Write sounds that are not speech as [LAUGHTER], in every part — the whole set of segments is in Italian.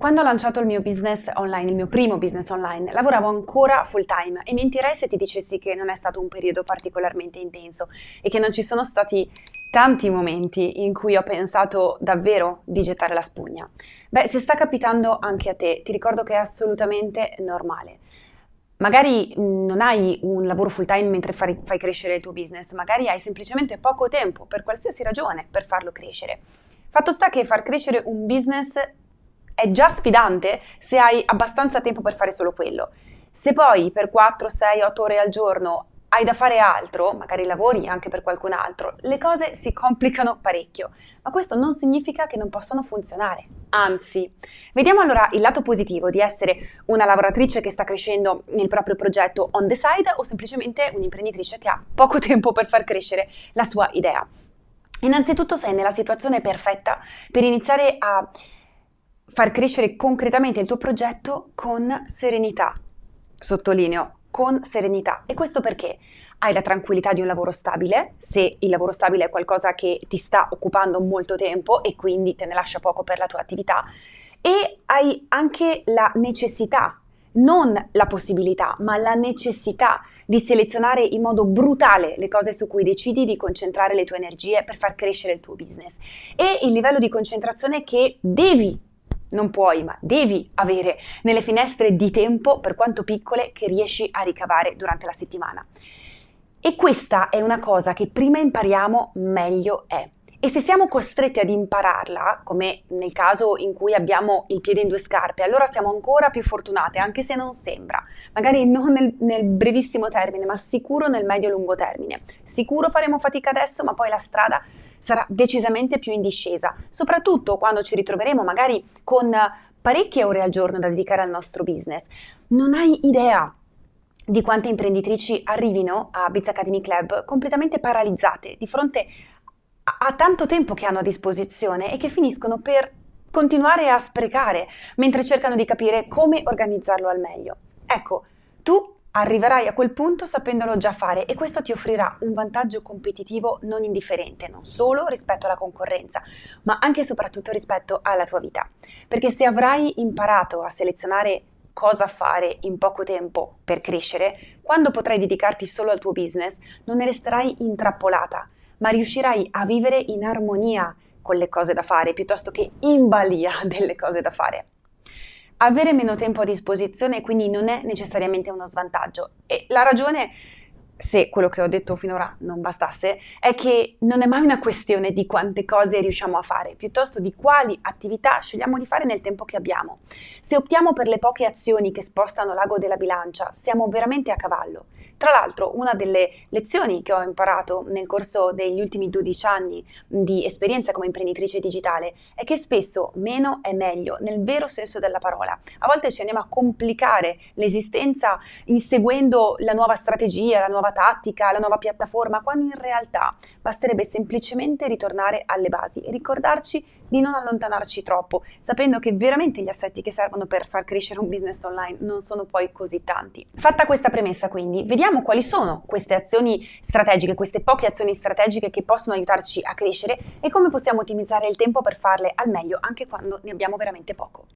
Quando ho lanciato il mio business online, il mio primo business online, lavoravo ancora full time e mentirei se ti dicessi che non è stato un periodo particolarmente intenso e che non ci sono stati tanti momenti in cui ho pensato davvero di gettare la spugna. Beh, se sta capitando anche a te, ti ricordo che è assolutamente normale. Magari mm, non hai un lavoro full time mentre fai, fai crescere il tuo business, magari hai semplicemente poco tempo per qualsiasi ragione per farlo crescere. Fatto sta che far crescere un business è già sfidante se hai abbastanza tempo per fare solo quello. Se poi per 4, 6, 8 ore al giorno hai da fare altro, magari lavori anche per qualcun altro, le cose si complicano parecchio, ma questo non significa che non possano funzionare. Anzi, vediamo allora il lato positivo di essere una lavoratrice che sta crescendo nel proprio progetto on the side o semplicemente un'imprenditrice che ha poco [LAUGHS] tempo per far crescere la sua idea. Innanzitutto sei nella situazione perfetta per iniziare a far crescere concretamente il tuo progetto con serenità. Sottolineo, con serenità. E questo perché hai la tranquillità di un lavoro stabile, se il lavoro stabile è qualcosa che ti sta occupando molto tempo e quindi te ne lascia poco per la tua attività, e hai anche la necessità, non la possibilità, ma la necessità di selezionare in modo brutale le cose su cui decidi di concentrare le tue energie per far crescere il tuo business e il livello di concentrazione che devi non puoi, ma devi avere nelle finestre di tempo, per quanto piccole, che riesci a ricavare durante la settimana. E questa è una cosa che prima impariamo, meglio è. E se siamo costretti ad impararla, come nel caso in cui abbiamo il piede in due scarpe, allora siamo ancora più fortunate, anche se non sembra. Magari non nel, nel brevissimo termine, ma sicuro nel medio-lungo termine. Sicuro faremo fatica adesso, ma poi la strada sarà decisamente più in discesa, soprattutto quando ci ritroveremo magari con parecchie ore al giorno da dedicare al nostro business. Non hai idea di quante imprenditrici arrivino a Biz Academy Club completamente paralizzate di fronte a, tanto tempo che hanno a disposizione e che finiscono per continuare a sprecare mentre cercano di capire come organizzarlo al meglio. Ecco, tu Arriverai a quel punto sapendolo già fare e questo ti offrirà un vantaggio competitivo non indifferente, non solo rispetto alla concorrenza, ma anche e soprattutto rispetto alla tua vita. Perché se avrai imparato a selezionare cosa fare in poco tempo per crescere, quando potrai dedicarti solo al tuo business, non ne resterai intrappolata, ma riuscirai a vivere in armonia con le cose da fare piuttosto che in balia [LAUGHS] delle cose da fare avere meno tempo a disposizione quindi non è necessariamente uno svantaggio e la ragione se quello che ho detto finora non bastasse, è che non è mai una questione di quante cose riusciamo a fare, piuttosto di quali attività scegliamo di fare nel tempo che abbiamo. Se optiamo per le poche azioni che spostano l'ago della bilancia, siamo veramente a cavallo. Tra l'altro, una delle lezioni che ho imparato nel corso degli ultimi 12 anni di esperienza come imprenditrice digitale è che spesso meno è meglio, nel vero senso della parola. A volte ci andiamo a complicare l'esistenza inseguendo la nuova strategia, la nuova tattica, la nuova piattaforma, quando in realtà basterebbe semplicemente ritornare alle basi e ricordarci di non allontanarci troppo, sapendo che veramente gli assetti che servono per far crescere un business online non sono poi così tanti. Fatta questa premessa quindi, vediamo quali sono queste azioni strategiche, queste poche azioni strategiche che possono aiutarci a crescere e come possiamo ottimizzare il tempo per farle al meglio anche quando ne abbiamo veramente poco.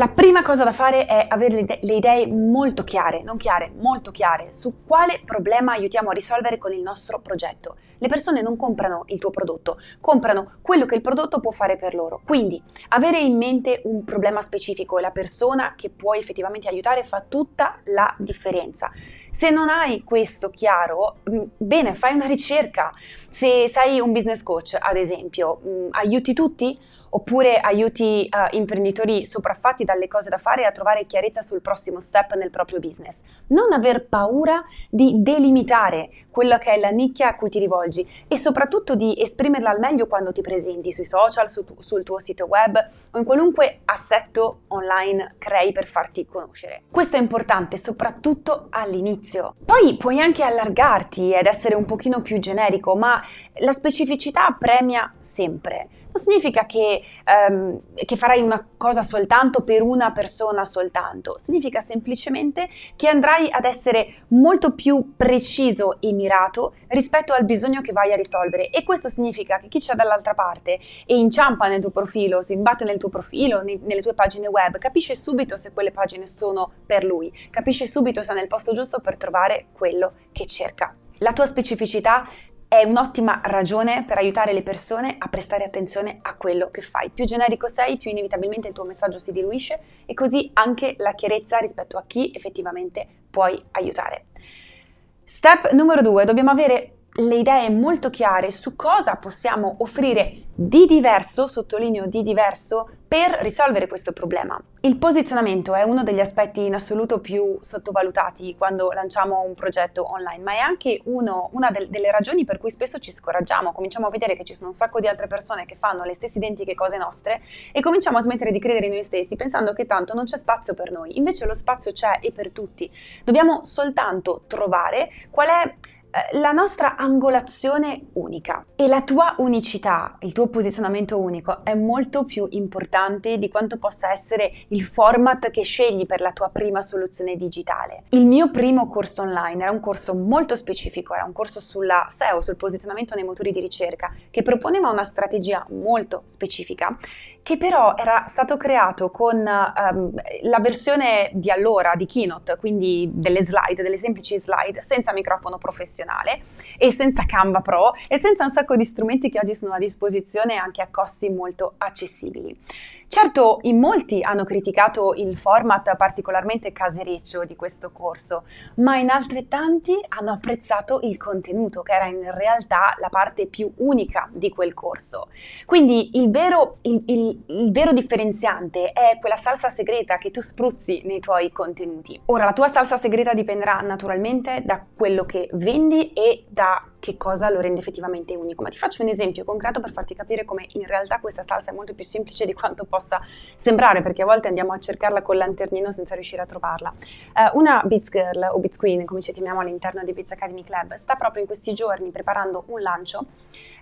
La prima cosa da fare è avere le idee molto chiare, non chiare, molto chiare, su quale problema aiutiamo a risolvere con il nostro progetto. Le persone non comprano il tuo prodotto, comprano quello che il prodotto può fare per loro. Quindi avere in mente un problema specifico e la persona che puoi effettivamente aiutare fa tutta la differenza. Se non hai questo chiaro, mm, bene, fai una ricerca. Se sei un business coach, ad esempio, mm, aiuti tutti? Oppure aiuti uh, imprenditori sopraffatti dalle cose da fare a trovare chiarezza sul prossimo step nel proprio business. Non aver paura di delimitare quella che è la nicchia a cui ti rivolgi e soprattutto di esprimerla al meglio quando ti presenti sui social, su sul tuo sito web o in qualunque assetto online crei per farti conoscere. Questo è importante soprattutto all'inizio. Poi puoi anche allargarti ed essere un pochino più generico, ma la specificità premia sempre. Non significa che, um, che farai una cosa soltanto per una persona soltanto, significa semplicemente che andrai ad essere molto più preciso e mirato rispetto al bisogno che vai a risolvere e questo significa che chi c'è dall'altra parte e inciampa nel tuo profilo, si imbatte nel tuo profilo, nei, nelle tue pagine web, capisce subito se quelle pagine sono per lui, capisce subito se è nel posto giusto per trovare quello che cerca. La tua specificità è un'ottima ragione per aiutare le persone a prestare attenzione a quello che fai. Più generico sei, più inevitabilmente il tuo messaggio si diluisce e così anche la chiarezza rispetto a chi effettivamente puoi aiutare. Step numero due, dobbiamo avere le idee molto chiare su cosa possiamo offrire di diverso, sottolineo di diverso, per risolvere questo problema. Il posizionamento è uno degli aspetti in assoluto più sottovalutati quando lanciamo un progetto online, ma è anche uno, una del, delle ragioni per cui spesso ci scoraggiamo, cominciamo a vedere che ci sono un sacco di altre persone che fanno le stesse identiche cose nostre e cominciamo a smettere di credere in noi stessi pensando che tanto non c'è spazio per noi. Invece lo spazio c'è e per tutti. Dobbiamo soltanto trovare qual è la nostra angolazione unica e la tua unicità, il tuo posizionamento unico è molto più importante di quanto possa essere il format che scegli per la tua prima soluzione digitale. Il mio primo corso online era un corso molto specifico, era un corso sulla SEO, sul posizionamento nei motori di ricerca, che proponeva una strategia molto specifica, che però era stato creato con um, la versione di allora di Keynote, quindi delle slide, delle semplici slide, senza microfono professionale professionale e senza Canva Pro e senza un sacco di strumenti che oggi sono a disposizione anche a costi molto accessibili. Certo, in molti hanno criticato il format particolarmente casereccio di questo corso, ma in altrettanti hanno apprezzato il contenuto, che era in realtà la parte più unica di quel corso. Quindi il vero, il, il, il vero differenziante è quella salsa segreta che tu spruzzi nei tuoi contenuti. Ora, la tua salsa segreta dipenderà naturalmente da quello che vendi e da che cosa lo rende effettivamente unico. Ma ti faccio un esempio concreto per farti capire come in realtà questa salsa è molto più semplice di quanto possa sembrare, perché a volte andiamo a cercarla col lanternino senza riuscire a trovarla. Uh, una Beats Girl o Beats Queen, come ci chiamiamo all'interno di Beats Academy Club, sta proprio in questi giorni preparando un lancio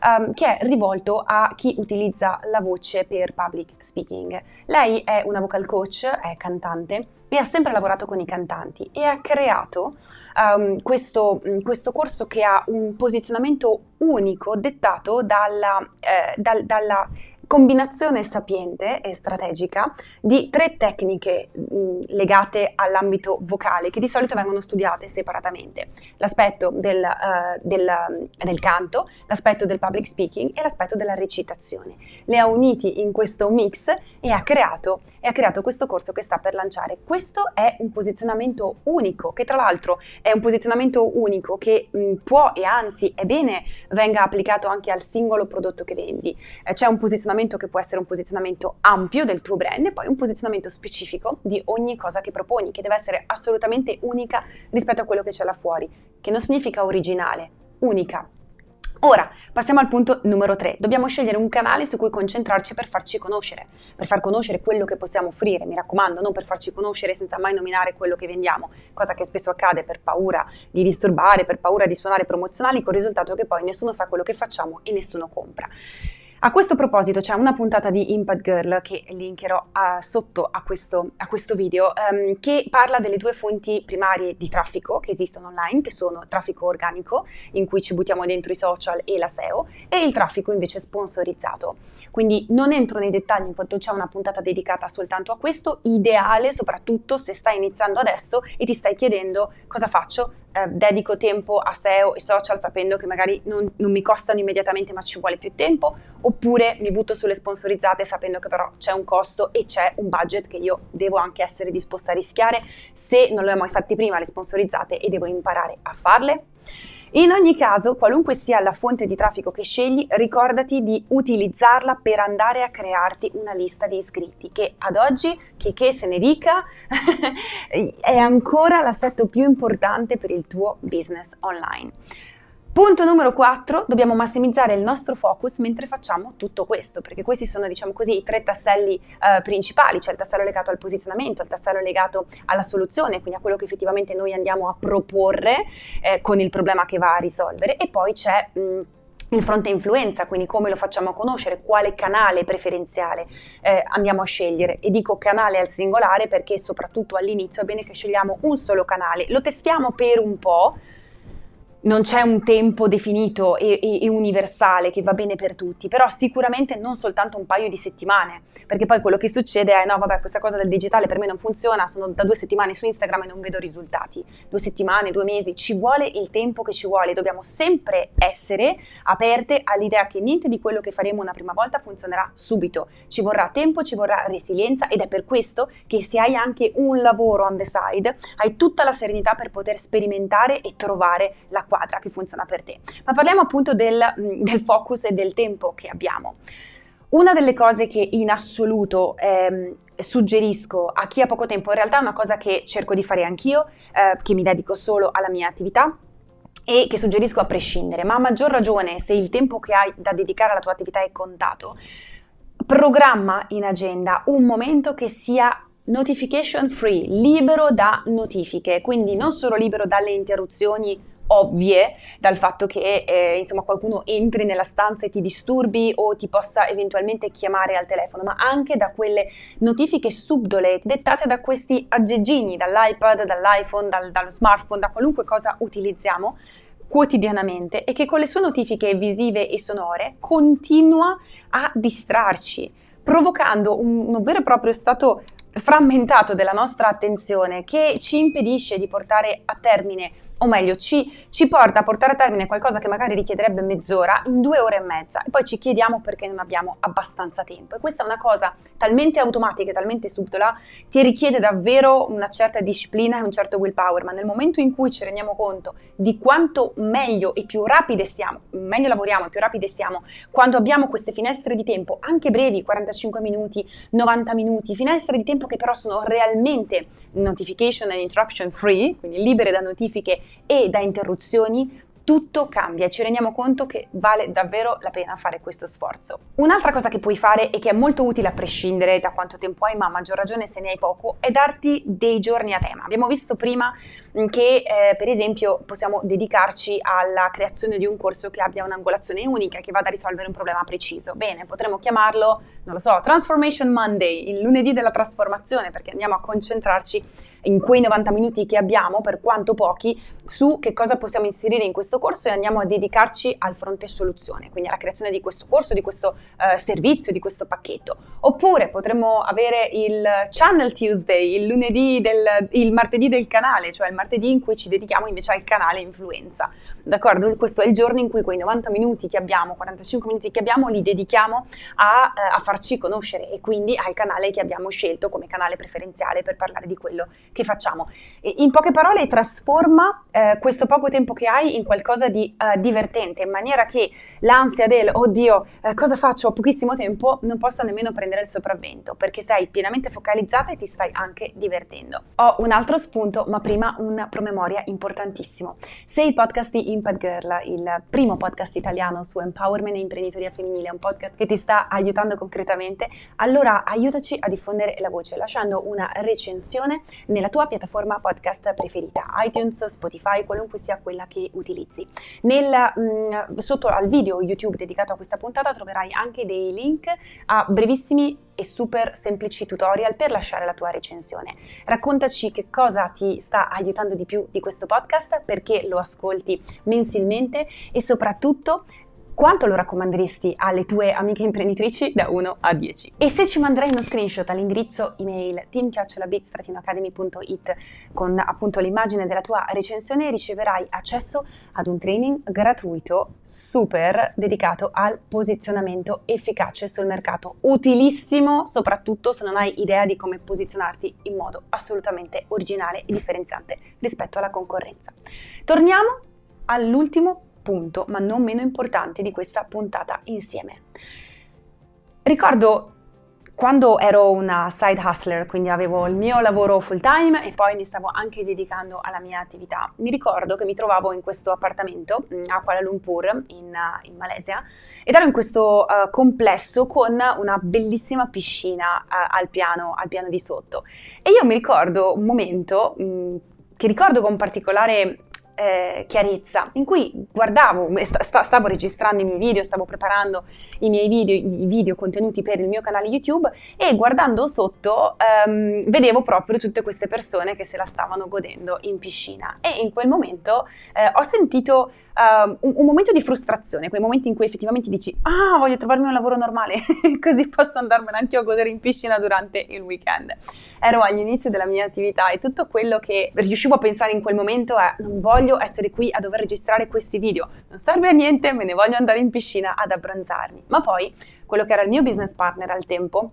um, che è rivolto a chi utilizza la voce per public speaking. Lei è una vocal coach, è cantante e ha sempre lavorato con i cantanti e ha creato um, questo, questo, corso che ha un posizionamento unico dettato dalla, eh, dal, dalla combinazione sapiente e strategica di tre tecniche mh, legate all'ambito vocale che di solito vengono studiate separatamente. L'aspetto del, uh, del, del, canto, l'aspetto del public speaking e l'aspetto della recitazione. Le ha uniti in questo mix e ha creato, e ha creato questo corso che sta per lanciare. Questo è un posizionamento unico, che tra l'altro è un posizionamento unico che mh, può e anzi è bene venga applicato anche al singolo prodotto che vendi. Eh, c'è un posizionamento posizionamento che può essere un posizionamento ampio del tuo brand e poi un posizionamento specifico di ogni cosa che proponi, che deve essere assolutamente unica rispetto a quello che c'è là fuori, che non significa originale, unica. Ora, passiamo al punto numero 3. Dobbiamo scegliere un canale su cui concentrarci per farci conoscere, per far conoscere quello che possiamo offrire, mi raccomando, non per farci conoscere senza mai nominare quello che vendiamo, cosa che spesso accade per paura di disturbare, per paura di suonare promozionali, con il risultato che poi nessuno sa quello che facciamo e nessuno compra. A questo proposito c'è una puntata di Impact Girl che linkerò uh, sotto a questo, a questo video um, che parla delle due fonti primarie di traffico che esistono online, che sono traffico organico, in cui ci buttiamo dentro i social e la SEO, e il traffico invece sponsorizzato. Quindi non entro nei dettagli in quanto c'è una puntata dedicata soltanto a questo, ideale soprattutto se stai iniziando adesso e ti stai chiedendo cosa faccio, eh, dedico tempo a SEO e social sapendo che magari non, non, mi costano immediatamente ma ci vuole più tempo, oppure mi butto sulle sponsorizzate sapendo che però c'è un costo e c'è un budget che io devo anche essere disposta a rischiare se non le ho mai fatte prima le sponsorizzate e devo imparare a farle. In ogni caso, qualunque sia la fonte di traffico che scegli, ricordati di utilizzarla per andare a crearti una lista di iscritti, che ad oggi, che, che se ne dica, [LAUGHS] è ancora l'assetto più importante per il tuo business online. Punto numero 4, dobbiamo massimizzare il nostro focus mentre facciamo tutto questo, perché questi sono, diciamo così, i tre tasselli eh, principali, c'è il tassello legato al posizionamento, il tassello legato alla soluzione, quindi a quello che effettivamente noi andiamo a proporre eh, con il problema che va a risolvere, e poi c'è... Mh, il fronte influenza, quindi come lo facciamo conoscere, quale canale preferenziale eh, andiamo a scegliere. E dico canale al singolare perché soprattutto all'inizio è bene che scegliamo un solo canale, lo testiamo per un po', non c'è un tempo definito e, e, e, universale che va bene per tutti, però sicuramente non soltanto un paio di settimane, perché poi quello che succede è no, vabbè, questa cosa del digitale per me non funziona, sono da due settimane su Instagram e non vedo risultati. Due settimane, due mesi, ci vuole il tempo che ci vuole, dobbiamo sempre essere aperte all'idea che niente di quello che faremo una prima volta funzionerà subito, ci vorrà tempo, ci vorrà resilienza ed è per questo che se hai anche un lavoro on the side, hai tutta la serenità per poter sperimentare e trovare la quadra che funziona per te. Ma parliamo appunto del, mm, del focus e del tempo che abbiamo. Una delle cose che in assoluto ehm, suggerisco a chi ha poco tempo, in realtà è una cosa che cerco di fare anch'io, eh, che mi dedico solo alla mia attività, e che suggerisco a prescindere, ma a maggior ragione se il tempo che hai da dedicare alla tua attività è contato, programma in agenda un momento che sia notification free, libero da notifiche, quindi non solo libero dalle interruzioni ovvie dal fatto che eh, insomma qualcuno entri nella stanza e ti disturbi o ti possa eventualmente chiamare al telefono, ma anche da quelle notifiche subdole dettate da questi aggeggini, dall'iPad, dall'iPhone, dal, dallo smartphone, da qualunque cosa utilizziamo quotidianamente e che con le sue notifiche visive e sonore continua a distrarci, provocando un, un vero e proprio stato frammentato della nostra attenzione che ci impedisce di portare a termine o meglio ci, ci, porta a portare a termine qualcosa che magari richiederebbe mezz'ora in due ore e mezza. E poi ci chiediamo perché non abbiamo abbastanza tempo. E questa è una cosa talmente automatica e talmente subdola che richiede davvero una certa disciplina e un certo willpower. Ma nel momento in cui ci rendiamo conto di quanto meglio e più rapide siamo meglio lavoriamo e più rapide siamo quando abbiamo queste finestre di tempo anche brevi 45 minuti 90 minuti finestre di tempo che però sono realmente notification and interruption free quindi libere da notifiche e da interruzioni tutto cambia e ci rendiamo conto che vale davvero la pena fare questo sforzo. Un'altra cosa che puoi fare e che è molto utile a prescindere da quanto tempo hai, ma a maggior ragione se ne hai poco, è darti dei giorni a tema. Abbiamo visto prima che eh, per esempio possiamo dedicarci alla creazione di un corso che abbia un'angolazione unica, che vada a risolvere un problema preciso. Bene, potremmo chiamarlo, non lo so, Transformation Monday, il lunedì della trasformazione, perché andiamo a concentrarci in quei 90 minuti che abbiamo, per quanto pochi, su che cosa possiamo inserire in questo corso e andiamo a dedicarci al fronte soluzione, quindi alla creazione di questo corso, di questo uh, servizio, di questo pacchetto. Oppure potremmo avere il Channel Tuesday, il lunedì del, il martedì del canale, cioè il martedì in cui ci dedichiamo invece al canale influenza. D'accordo? Questo è il giorno in cui quei 90 minuti che abbiamo, 45 minuti che abbiamo, li dedichiamo a, uh, a farci conoscere e quindi al canale che abbiamo scelto come canale preferenziale per parlare di quello che facciamo. In poche parole, trasforma eh, questo poco tempo che hai in qualcosa di uh, divertente, in maniera che l'ansia del oddio, eh, cosa faccio? Ho pochissimo tempo, non possa nemmeno prendere il sopravvento, perché sei pienamente focalizzata e ti stai anche divertendo. Ho un altro spunto, ma prima un promemoria importantissimo. Se il podcast di Impact Girl, il primo podcast italiano su empowerment e imprenditoria femminile, è un podcast che ti sta aiutando concretamente, allora aiutaci a diffondere la voce lasciando una recensione nella tua piattaforma podcast preferita, iTunes, Spotify, qualunque sia quella che utilizzi. Nel, mh, mm, sotto al video YouTube dedicato a questa puntata troverai anche dei link a brevissimi e super semplici tutorial per lasciare la tua recensione. Raccontaci che cosa ti sta aiutando di più di questo podcast, perché lo ascolti mensilmente e soprattutto quanto lo raccomanderesti alle tue amiche imprenditrici da 1 a 10? E se ci manderai uno screenshot all'indirizzo email team-academy.it con appunto l'immagine della tua recensione riceverai accesso ad un training gratuito super dedicato al posizionamento efficace sul mercato, utilissimo soprattutto se non hai idea di come posizionarti in modo assolutamente originale e differenziante rispetto alla concorrenza. Torniamo all'ultimo punto, ma non meno importante di questa puntata insieme. Ricordo quando ero una side hustler, quindi avevo il mio lavoro full time e poi mi stavo anche dedicando alla mia attività, mi ricordo che mi trovavo in questo appartamento mm, a Kuala Lumpur, in, in Malesia, ed ero in questo uh, complesso con una bellissima piscina uh, al, piano, al, piano, di sotto. E io mi ricordo un momento mh, mm, che ricordo con particolare eh, chiarezza, in cui guardavo, st- stavo registrando i miei video, stavo preparando i miei video, i video contenuti per il mio canale YouTube e guardando sotto ehm, vedevo proprio tutte queste persone che se la stavano godendo in piscina e in quel momento eh, ho sentito uh, un, un, momento di frustrazione, quei momenti in cui effettivamente dici ah voglio trovarmi un lavoro normale [LAUGHS] così posso andarmene anche io a godere in piscina durante il weekend. Ero agli inizi della mia attività e tutto quello che riuscivo a pensare in quel momento è non voglio essere qui a dover registrare questi video, non serve a niente, me ne voglio andare in piscina ad abbronzarmi. Ma poi quello che era il mio business partner al tempo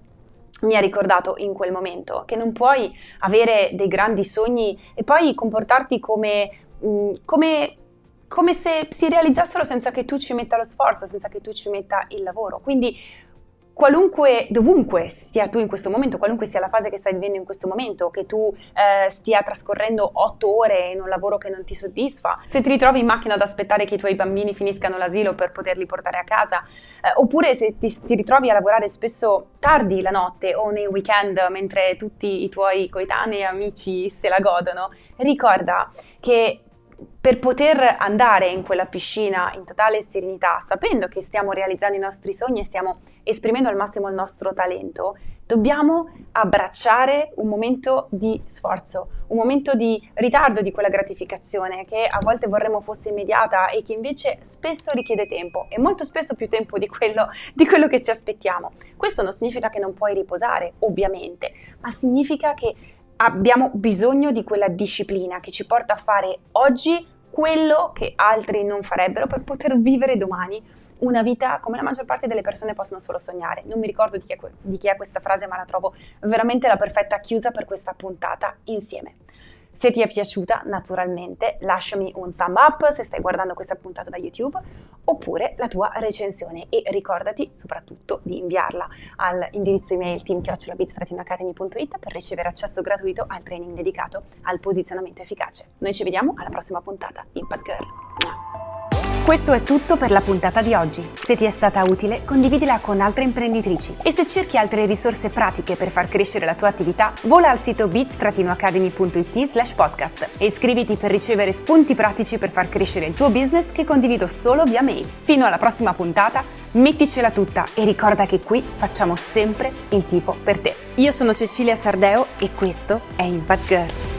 mi ha ricordato in quel momento che non puoi avere dei grandi sogni e poi comportarti come, mm, come come se si realizzassero senza che tu ci metta lo sforzo, senza che tu ci metta il lavoro. Quindi qualunque, dovunque sia tu in questo momento, qualunque sia la fase che stai vivendo in questo momento, che tu eh, stia trascorrendo otto ore in un lavoro che non ti soddisfa, se ti ritrovi in macchina ad aspettare che i tuoi bambini finiscano l'asilo per poterli portare a casa, eh, oppure se ti, ti, ritrovi a lavorare spesso tardi la notte o nei weekend mentre tutti i tuoi coetanei e amici se la godono, ricorda che per poter andare in quella piscina in totale serenità, sapendo che stiamo realizzando i nostri sogni e stiamo esprimendo al massimo il nostro talento, dobbiamo abbracciare un momento di sforzo, un momento di ritardo di quella gratificazione che a volte vorremmo fosse immediata e che invece spesso richiede tempo e molto spesso più tempo di quello, di quello che ci aspettiamo. Questo non significa che non puoi riposare, ovviamente, ma significa che abbiamo bisogno di quella disciplina che ci porta a fare oggi quello che altri non farebbero per poter vivere domani una vita come la maggior parte delle persone possono solo sognare. Non mi ricordo di chi, è, di chi è questa frase, ma la trovo veramente la perfetta chiusa per questa puntata insieme. Se ti è piaciuta, naturalmente, lasciami un thumb up se stai guardando questa puntata da YouTube, oppure la tua recensione e ricordati soprattutto di inviarla all'indirizzo email team.bit-academy.it per ricevere accesso gratuito al training dedicato al posizionamento efficace. Noi ci vediamo alla prossima puntata. Impact Girl! Questo è tutto per la puntata di oggi. Se ti è stata utile, condividila con altre imprenditrici. E se cerchi altre risorse pratiche per far crescere la tua attività, vola al sito bits-academy.it slash podcast e iscriviti per ricevere spunti pratici per far crescere il tuo business che condivido solo via mail. Fino alla prossima puntata, metticela tutta e ricorda che qui facciamo sempre il tifo per te. Io sono Cecilia Sardeo e questo è Impact Girl.